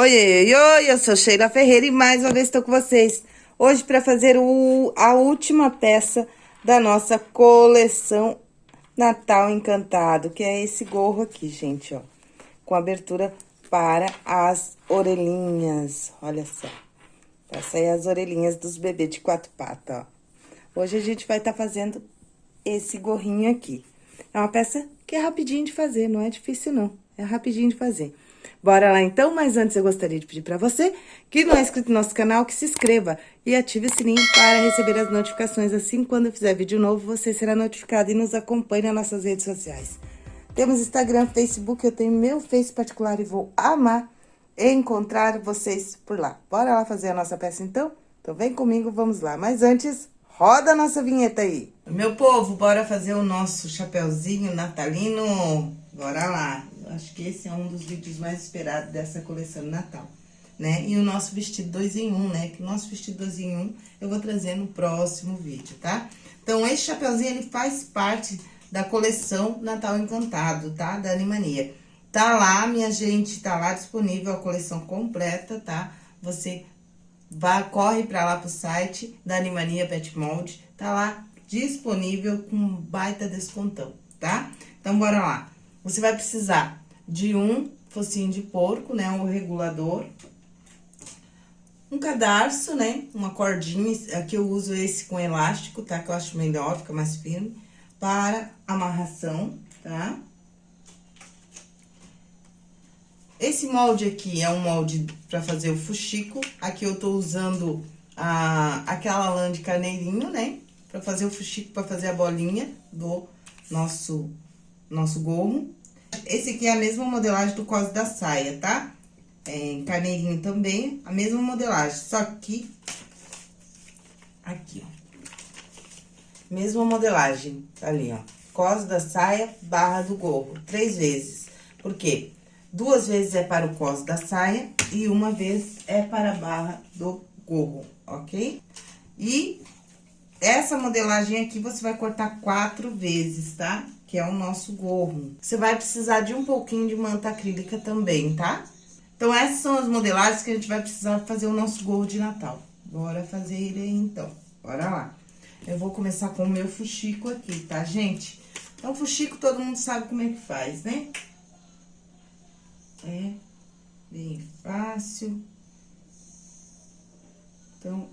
Oi, oi, oi, eu sou Sheila Ferreira e mais uma vez estou com vocês. Hoje para fazer o, a última peça da nossa coleção Natal Encantado, que é esse gorro aqui, gente, ó. Com abertura para as orelhinhas, olha só. Vai sair as orelhinhas dos bebês de quatro patas, ó. Hoje a gente vai estar tá fazendo esse gorrinho aqui. É uma peça que é rapidinho de fazer, não é difícil não, é rapidinho de fazer. Bora lá então, mas antes eu gostaria de pedir para você que não é inscrito no nosso canal, que se inscreva e ative o sininho para receber as notificações. Assim, quando eu fizer vídeo novo, você será notificado e nos acompanhe nas nossas redes sociais. Temos Instagram, Facebook, eu tenho meu Face particular e vou amar encontrar vocês por lá. Bora lá fazer a nossa peça então? Então vem comigo, vamos lá. Mas antes, roda a nossa vinheta aí. Meu povo, bora fazer o nosso chapéuzinho natalino. Bora lá acho que esse é um dos vídeos mais esperados dessa coleção de Natal, né? E o nosso vestido 2 em 1, um, né? Que o nosso vestido 2 em 1 um, eu vou trazer no próximo vídeo, tá? Então, esse chapeuzinho, ele faz parte da coleção Natal Encantado, tá? Da Animania. Tá lá, minha gente, tá lá disponível a coleção completa, tá? Você vai, corre pra lá pro site da Animania Pet Mold, tá lá disponível com baita descontão, tá? Então, bora lá. Você vai precisar de um focinho de porco, né? Um regulador. Um cadarço, né? Uma cordinha, aqui eu uso esse com elástico, tá? Que eu acho melhor, fica mais firme. Para amarração, tá? Esse molde aqui é um molde para fazer o fuxico. Aqui eu tô usando a, aquela lã de carneirinho, né? Pra fazer o fuxico, pra fazer a bolinha do nosso, nosso gorro. Esse aqui é a mesma modelagem do cos da saia, tá? É, em carneirinho também, a mesma modelagem, só que... Aqui, ó. Mesma modelagem, tá ali, ó. Cos da saia, barra do gorro, três vezes. Por quê? Duas vezes é para o cos da saia e uma vez é para a barra do gorro, ok? E essa modelagem aqui você vai cortar quatro vezes, tá? Que é o nosso gorro. Você vai precisar de um pouquinho de manta acrílica também, tá? Então, essas são as modelagens que a gente vai precisar fazer o nosso gorro de Natal. Bora fazer ele aí, então. Bora lá. Eu vou começar com o meu fuxico aqui, tá, gente? Então, fuxico todo mundo sabe como é que faz, né? É bem fácil. Então,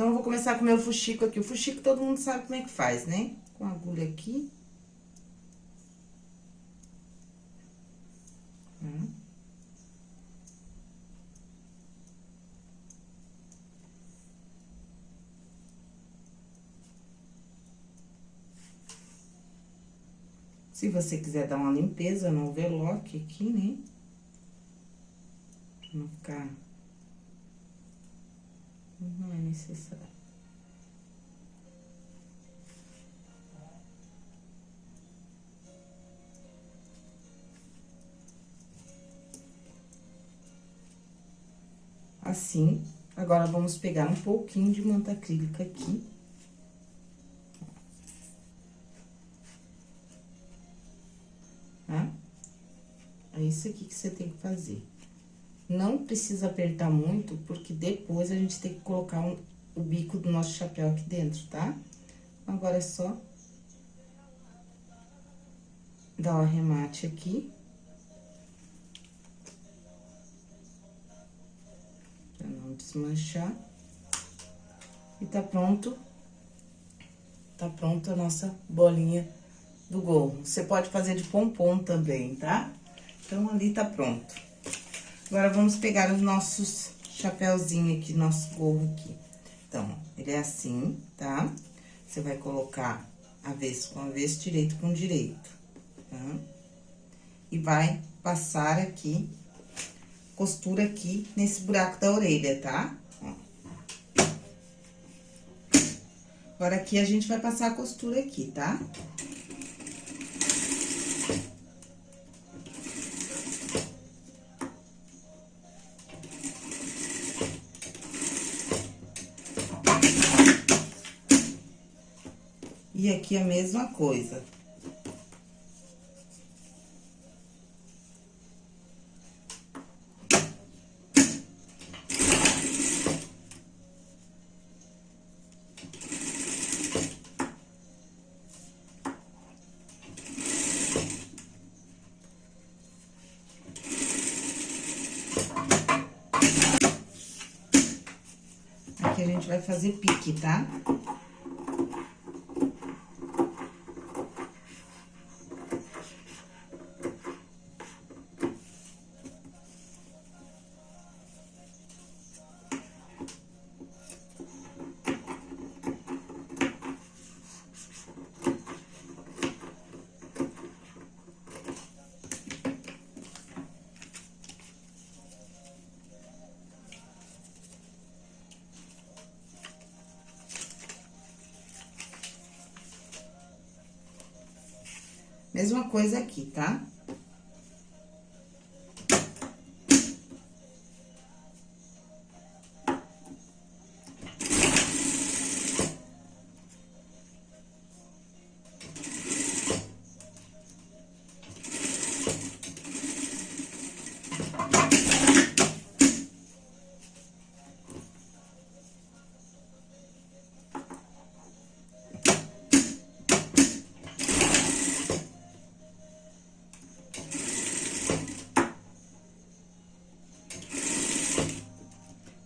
Então, eu vou começar com o meu fuxico aqui. O fuxico todo mundo sabe como é que faz, né? Com a agulha aqui. Hum. Se você quiser dar uma limpeza no overlock aqui, né? Pra não ficar não é necessário. Assim, agora vamos pegar um pouquinho de manta acrílica aqui. Tá? É isso aqui que você tem que fazer. Não precisa apertar muito, porque depois a gente tem que colocar um, o bico do nosso chapéu aqui dentro, tá? Agora é só dar o arremate aqui. Pra não desmanchar. E tá pronto. Tá pronto a nossa bolinha do gorro. Você pode fazer de pompom também, tá? Então, ali tá pronto. Agora, vamos pegar os nossos chapéuzinho aqui, nosso gorro aqui. Então, ele é assim, tá? Você vai colocar avesso com avesso, direito com direito, tá? E vai passar aqui, costura aqui nesse buraco da orelha, tá? Ó. Agora, aqui a gente vai passar a costura aqui, tá? Tá? aqui a mesma coisa. Aqui a gente vai fazer pique, tá? Tá? Mesma coisa aqui, tá?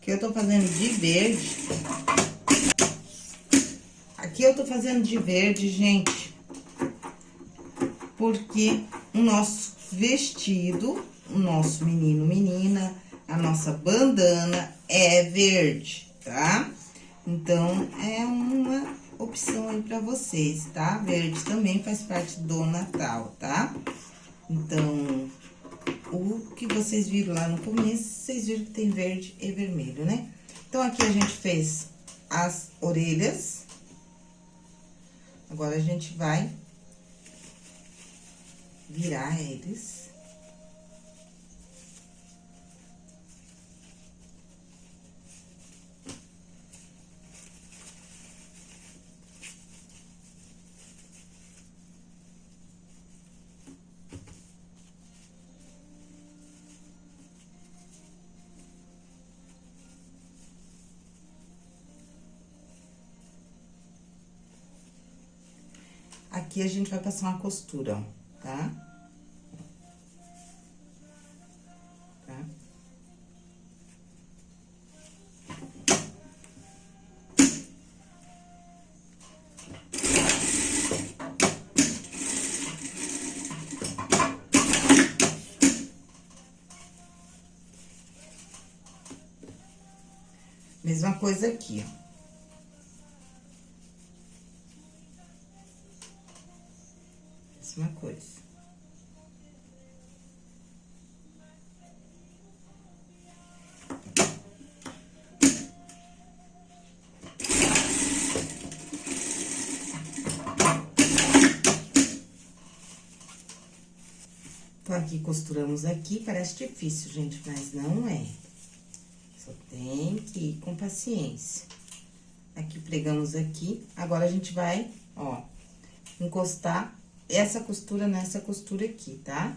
Que eu tô fazendo de verde. Aqui eu tô fazendo de verde, gente, porque o nosso vestido, o nosso menino, menina, a nossa bandana é verde, tá? Então, é uma opção aí pra vocês, tá? Verde também faz parte do Natal, tá? Então, o que vocês viram lá no começo, vocês viram que tem verde e vermelho, né? Então, aqui a gente fez as orelhas. Agora, a gente vai virar eles. Aqui a gente vai passar uma costura, ó, tá? Tá? Mesma coisa aqui, ó. Então, aqui, costuramos aqui, parece difícil, gente, mas não é. Só tem que ir com paciência. Aqui, pregamos aqui. Agora, a gente vai, ó, encostar essa costura nessa costura aqui, tá?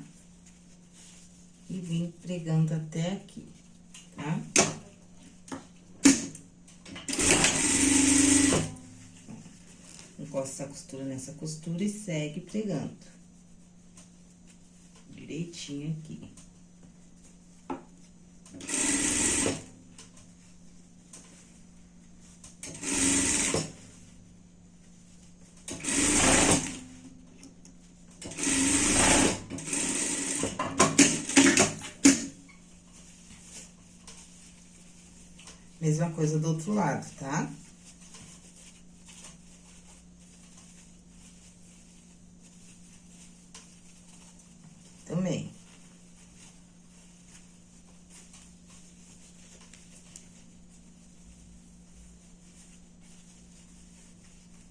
E vim pregando até aqui, tá? Encosta essa costura nessa costura e segue pregando. Direitinho aqui. Mesma coisa do outro lado, tá? Também.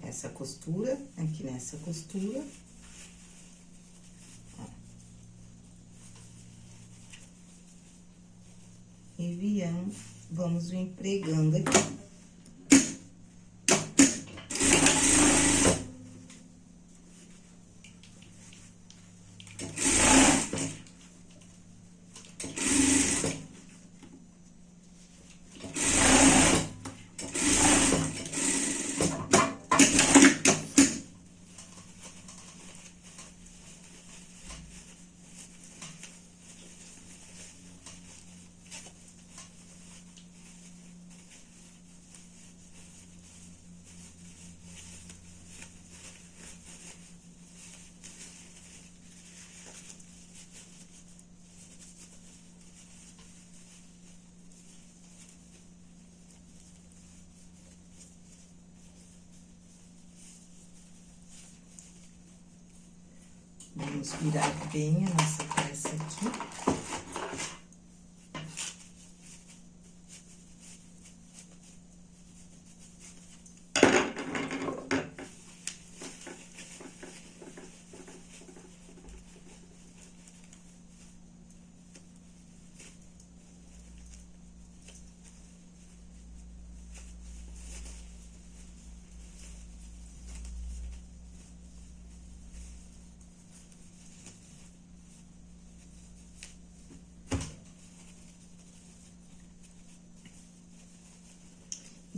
Essa costura, aqui nessa costura. E viemos vamos vir pregando aqui. Vamos virar bem a nossa peça aqui.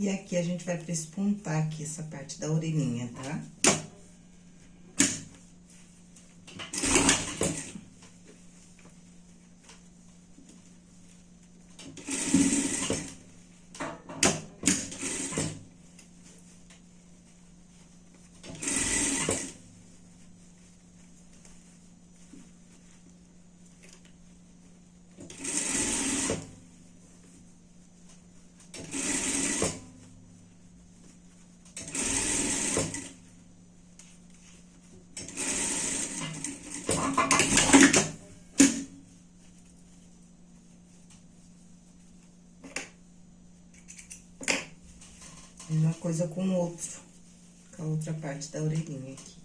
E aqui a gente vai prespontar aqui essa parte da orelhinha, tá? Uma coisa com o outro, com a outra parte da orelhinha aqui.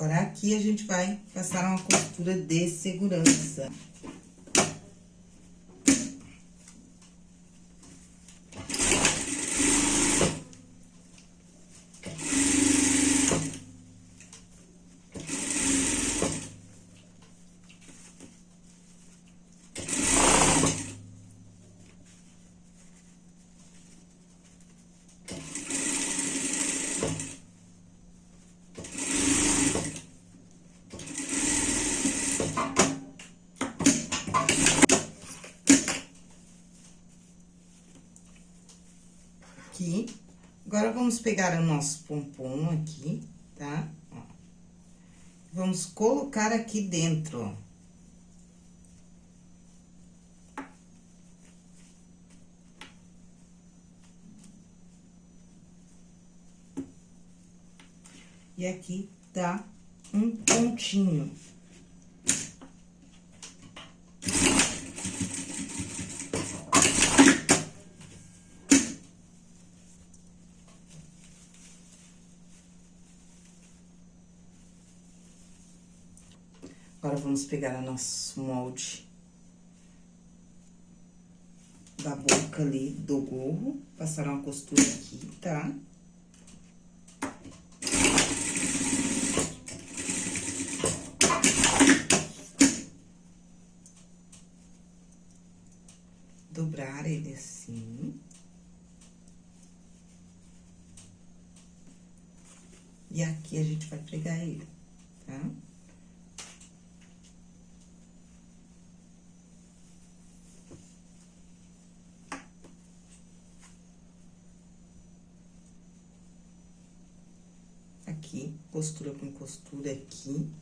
Agora, aqui a gente vai passar uma costura de segurança. Aqui. Agora, vamos pegar o nosso pompom aqui, tá? Ó. Vamos colocar aqui dentro, ó. E aqui tá um pontinho. Agora, vamos pegar o nosso molde da boca ali do gorro, passar uma costura aqui, tá? Dobrar ele assim. E aqui a gente vai pregar ele, tá? Tá? Aqui, costura com costura aqui.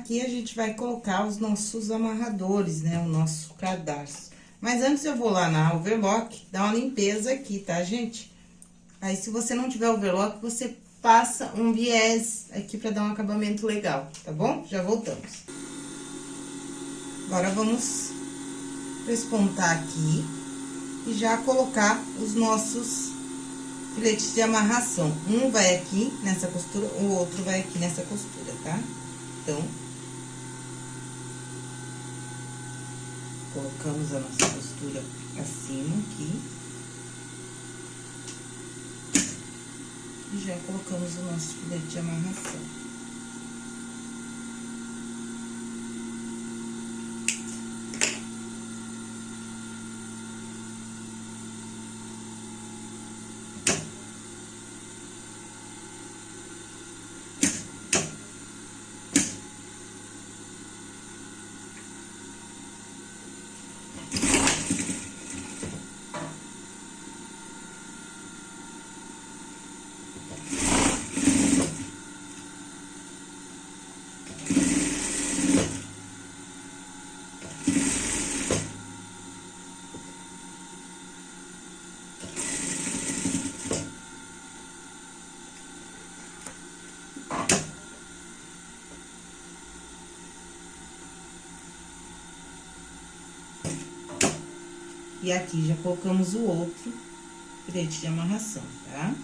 Aqui a gente vai colocar os nossos amarradores, né? O nosso cadarço. Mas antes eu vou lá na overlock, dar uma limpeza aqui, tá, gente? Aí, se você não tiver overlock, você passa um viés aqui pra dar um acabamento legal, tá bom? Já voltamos. Agora, vamos espontar aqui e já colocar os nossos filetes de amarração. Um vai aqui nessa costura, o outro vai aqui nessa costura, tá? Então, colocamos a nossa costura acima aqui. E já colocamos o nosso filete de amarração. Aqui já colocamos o outro filete de amarração, tá?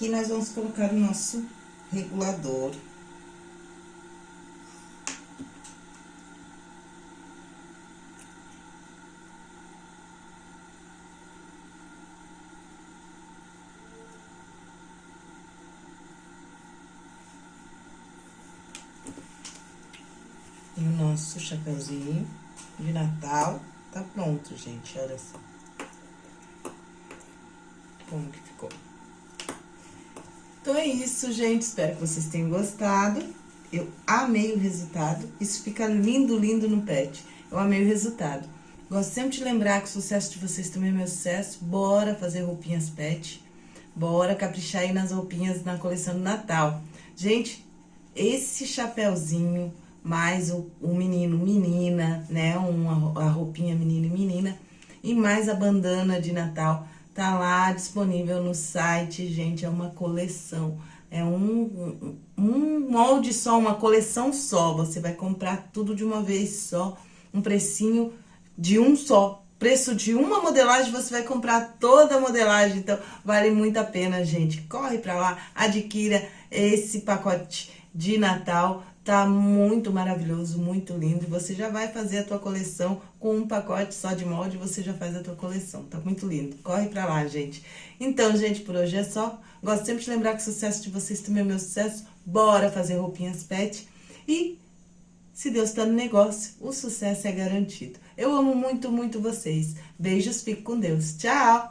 Aqui, nós vamos colocar o nosso regulador. E o nosso chapeuzinho de Natal tá pronto, gente, olha só. Como que ficou. Então, é isso, gente. Espero que vocês tenham gostado. Eu amei o resultado. Isso fica lindo, lindo no pet. Eu amei o resultado. Gosto sempre de lembrar que o sucesso de vocês também é meu sucesso. Bora fazer roupinhas pet. Bora caprichar aí nas roupinhas na coleção do Natal. Gente, esse chapéuzinho, mais o, o menino, menina, né? Uma, a roupinha menino e menina. E mais a bandana de Natal Tá lá disponível no site, gente, é uma coleção. É um, um molde só, uma coleção só. Você vai comprar tudo de uma vez só, um precinho de um só. Preço de uma modelagem, você vai comprar toda a modelagem. Então, vale muito a pena, gente. Corre pra lá, adquira esse pacote de Natal Tá muito maravilhoso, muito lindo. Você já vai fazer a tua coleção com um pacote só de molde, você já faz a tua coleção. Tá muito lindo. Corre pra lá, gente. Então, gente, por hoje é só. Gosto sempre de lembrar que o sucesso de vocês também é meu sucesso. Bora fazer roupinhas pet. E, se Deus tá no negócio, o sucesso é garantido. Eu amo muito, muito vocês. Beijos, fique com Deus. Tchau!